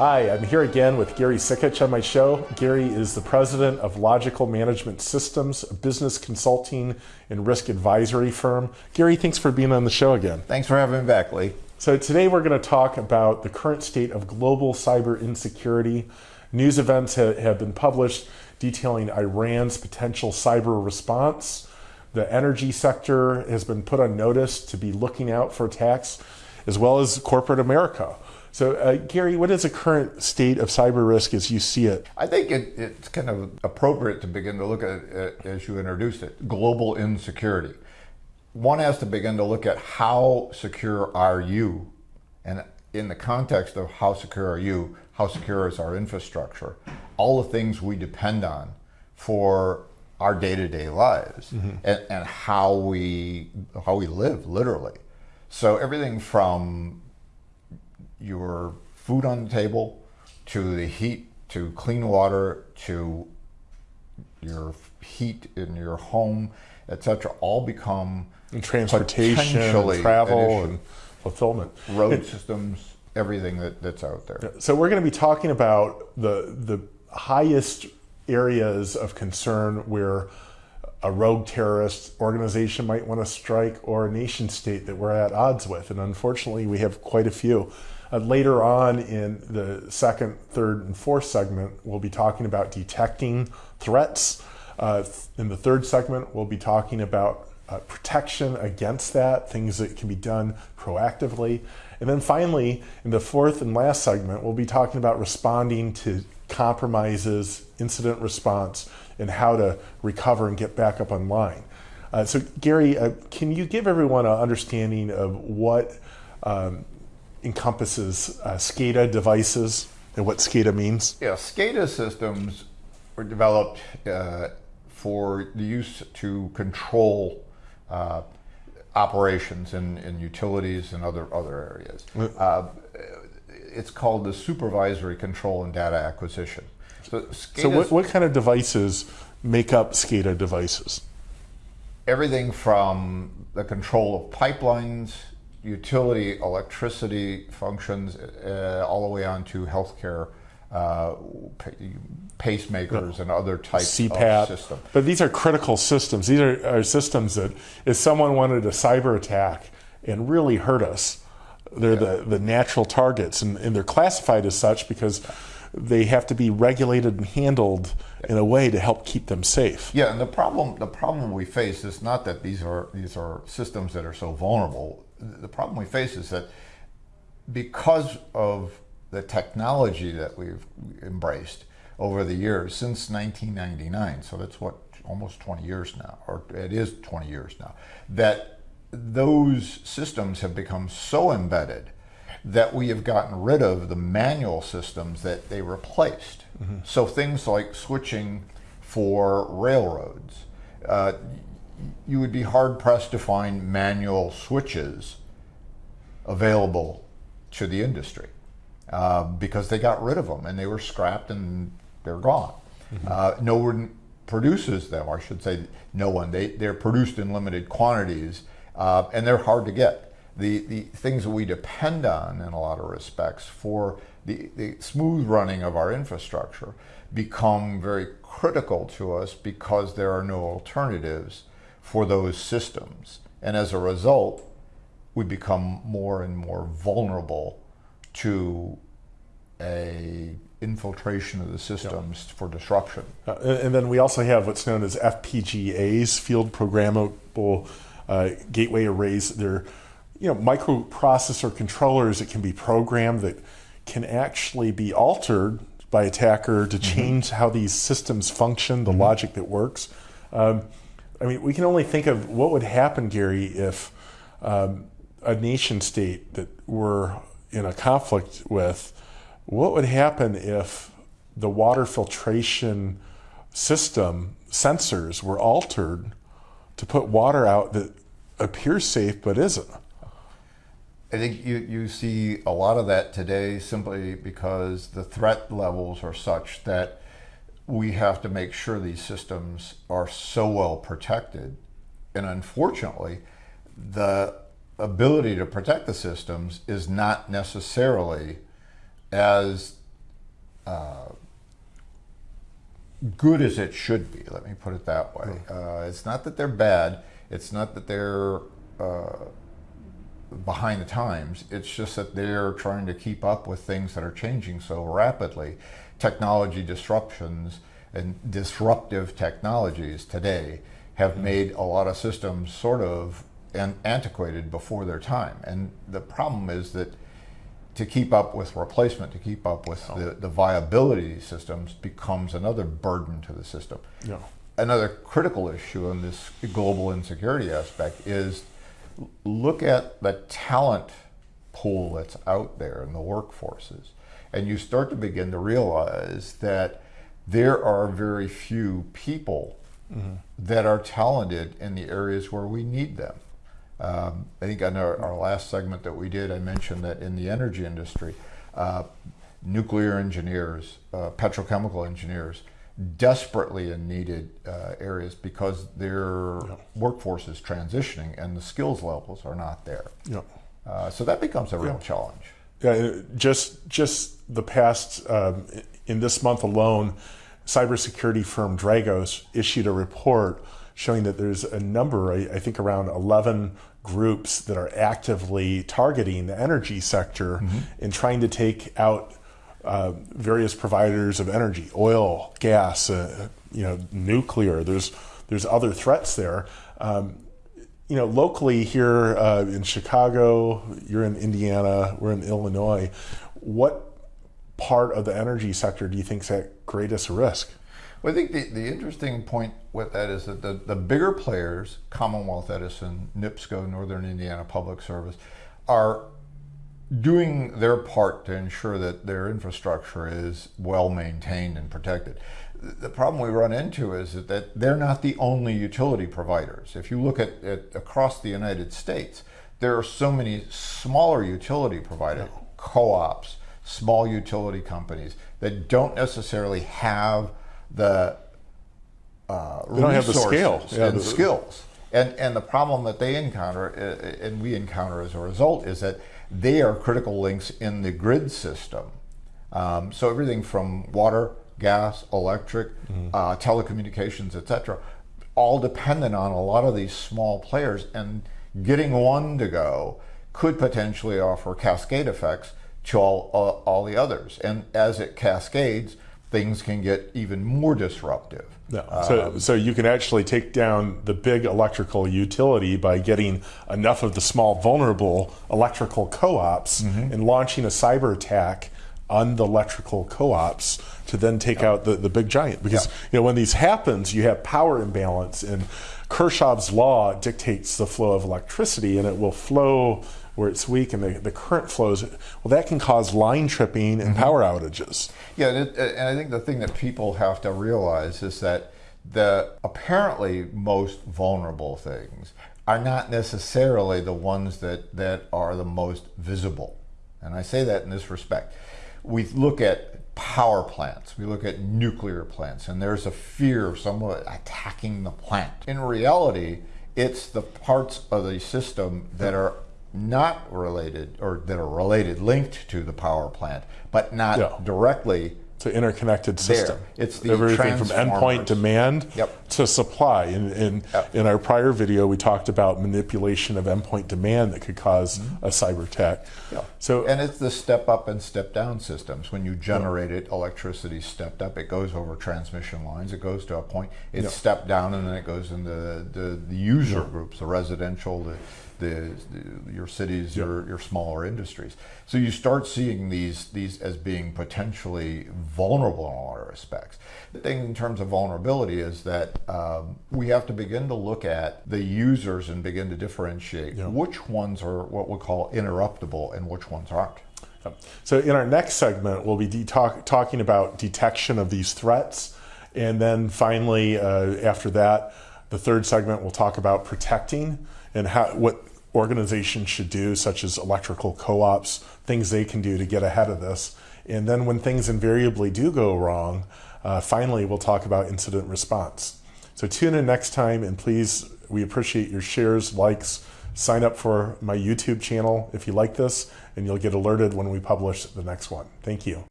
Hi, I'm here again with Gary Sikich on my show. Gary is the president of Logical Management Systems, a business consulting and risk advisory firm. Gary, thanks for being on the show again. Thanks for having me back, Lee. So, today we're going to talk about the current state of global cyber insecurity. News events have been published detailing Iran's potential cyber response. The energy sector has been put on notice to be looking out for attacks, as well as corporate America. So, uh, Gary, what is the current state of cyber risk as you see it? I think it, it's kind of appropriate to begin to look at it as you introduced it global insecurity. One has to begin to look at how secure are you, and in the context of how secure are you, how secure is our infrastructure, all the things we depend on for our day-to-day lives mm-hmm. and, and how we how we live literally. So everything from your food on the table, to the heat, to clean water, to your heat in your home, etc., all become and transportation, and travel, and fulfillment, road systems, everything that, that's out there. So we're going to be talking about the the highest areas of concern where a rogue terrorist organization might want to strike or a nation state that we're at odds with. And unfortunately, we have quite a few. Uh, later on in the second, third, and fourth segment, we'll be talking about detecting threats. Uh, in the third segment, we'll be talking about uh, protection against that, things that can be done proactively. And then finally, in the fourth and last segment, we'll be talking about responding to compromises, incident response, and how to recover and get back up online. Uh, so, Gary, uh, can you give everyone an understanding of what um, encompasses uh, SCADA devices and what SCADA means? Yeah, SCADA systems were developed uh, for the use to control uh, operations in, in utilities and other other areas. Uh, it's called the supervisory control and data acquisition. So, so what, what kind of devices make up SCADA devices? Everything from the control of pipelines utility electricity functions uh, all the way on to healthcare uh, pacemakers and other types CPAP. of systems. But these are critical systems. These are, are, systems that if someone wanted a cyber attack and really hurt us, they're yeah. the, the natural targets. And, and, they're classified as such because they have to be regulated and handled in a way to help keep them safe. Yeah, and the problem the problem we face is not that these are these are systems that are so vulnerable the problem we face is that because of the technology that we've embraced over the years since 1999, so that's what almost 20 years now, or it is 20 years now, that those systems have become so embedded that we have gotten rid of the manual systems that they replaced. Mm-hmm. So things like switching for railroads, uh, you would be hard pressed to find manual switches available to the industry uh, because they got rid of them and they were scrapped and they're gone. Mm-hmm. Uh, no one produces them, or I should say, no one. They they're produced in limited quantities uh, and they're hard to get. The the things that we depend on in a lot of respects for the, the smooth running of our infrastructure become very critical to us because there are no alternatives for those systems. And as a result, we become more and more vulnerable to a infiltration of the systems for disruption. Uh, and then we also have what's known as FPGAs, field programmable uh, gateway arrays. They're you know microprocessor controllers that can be programmed that can actually be altered by attacker to mm-hmm. change mm-hmm. how these systems function, the mm-hmm. logic that works. Um, I mean, we can only think of what would happen, Gary, if um, a nation state that we're in a conflict with, what would happen if the water filtration system sensors were altered to put water out that appears safe but isn't? I think you, you see a lot of that today simply because the threat levels are such that we have to make sure these systems are so well protected. And unfortunately, the ability to protect the systems is not necessarily as uh, good as it should be. Let me put it that way. Uh, it's not that they're bad. It's not that they're uh, behind the times. It's just that they're trying to keep up with things that are changing so rapidly. Technology disruptions and disruptive technologies today have mm-hmm. made a lot of systems sort of an antiquated before their time. And the problem is that to keep up with replacement, to keep up with oh. the, the viability of these systems becomes another burden to the system. Yeah. Another critical issue in this global insecurity aspect is look at the talent pool that's out there in the workforces. And you start to begin to realize that there are very few people mm-hmm. that are talented in the areas where we need them. Um, I think on our, our, last segment that we did, I mentioned that in the energy industry, uh, nuclear engineers, uh, petrochemical engineers, desperately in needed uh, areas because their yeah. workforce is transitioning and the skills levels are not there. Yeah. Uh, so that becomes a real yeah. challenge. Yeah, just just the past um, in this month alone, cybersecurity firm Dragos issued a report showing that there's a number, I, I think around 11 groups that are actively targeting the energy sector mm-hmm. and trying to take out uh, various providers of energy, oil, gas, uh, you know, nuclear. There's there's other threats there. Um, you know, locally here uh, in Chicago, you're in Indiana, we're in Illinois. What part of the energy sector do you think is at greatest risk? Well, I think the, the interesting point with that is that the, the bigger players, Commonwealth Edison, NIPSCO, Northern Indiana Public Service, are doing their part to ensure that their infrastructure is well maintained and protected. The problem we run into is that they're not the only utility providers. If you look at, at across the United States, there are so many smaller utility providers, co-ops, small utility companies that don't necessarily have the uh, they don't have the scale yeah, and the skills. And and the problem that they encounter uh, and we encounter as a result is that they are critical links in the grid system. Um, so everything from water, gas, electric, mm-hmm. uh, telecommunications, etc., all dependent on a lot of these small players. And getting one to go could potentially offer cascade effects to all, uh, all the others. And as it cascades, things can get even more disruptive. No. So, um, so you can actually take down the big electrical utility by getting enough of the small vulnerable electrical co-ops mm-hmm. and launching a cyber attack on the electrical co-ops to then take out the, the big giant. Because you know when these happens, you have power imbalance, and Kirchhoff's law dictates the flow of electricity, and it will flow where it's weak and the, the current flows, well, that can cause line tripping and mm-hmm. power outages. Yeah, and, it, and I think the thing that people have to realize is that the apparently most vulnerable things are not necessarily the ones that, that are the most visible. And I say that in this respect. We look at power plants, we look at nuclear plants, and there's a fear of someone attacking the plant. In reality, it's the parts of the system that are not related or that are related, linked to the power plant, but not yeah. directly. It's an interconnected system. There. It's the everything from endpoint demand yep. to supply. In, in, yep. in, our prior video, we talked about manipulation of endpoint demand that could because mm-hmm. a cyber attack. Yeah. So, and it's the step up and step down systems. When you generate yeah. it, electricity stepped up. It goes over transmission lines. It goes to a point. It's yeah. stepped down, and then it goes into the, the, the user groups, the residential, the the, the, your cities, yep. your, your smaller industries. So you start seeing these these as being potentially vulnerable in a lot of respects. The thing in terms of vulnerability is that um, we have to begin to look at the users and begin to differentiate yep. which ones are what we call interruptible and which ones aren't. So in our next segment, we'll be de- talk, talking about detection of these threats, and then finally, uh, after that, the third segment we'll talk about protecting and how what organizations should do, such as electrical co ops, things they can do to get ahead of this. And then when things invariably do go wrong, uh, finally, we'll talk about incident response. So tune in next time, and please, we appreciate your shares, likes. Sign up for my YouTube channel if you like this, and you'll get alerted when we publish the next one. Thank you.